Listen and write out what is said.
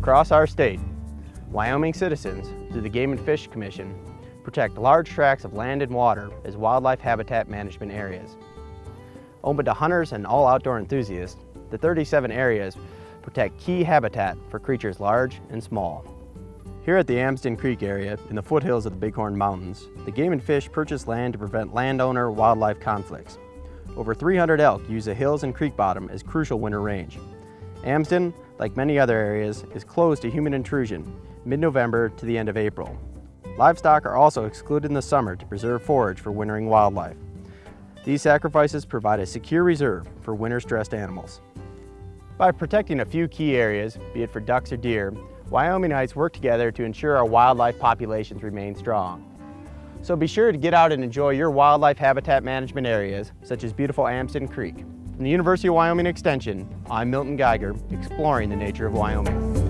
Across our state, Wyoming citizens, through the Game and Fish Commission, protect large tracts of land and water as wildlife habitat management areas. Open to hunters and all outdoor enthusiasts, the 37 areas protect key habitat for creatures large and small. Here at the Amsden Creek area, in the foothills of the Bighorn Mountains, the Game and Fish purchase land to prevent landowner-wildlife conflicts. Over 300 elk use the hills and creek bottom as crucial winter range. Amsden, like many other areas, is closed to human intrusion mid-November to the end of April. Livestock are also excluded in the summer to preserve forage for wintering wildlife. These sacrifices provide a secure reserve for winter-stressed animals. By protecting a few key areas, be it for ducks or deer, Wyomingites work together to ensure our wildlife populations remain strong. So be sure to get out and enjoy your wildlife habitat management areas, such as beautiful Amsden Creek. From the University of Wyoming Extension, I'm Milton Geiger, exploring the nature of Wyoming.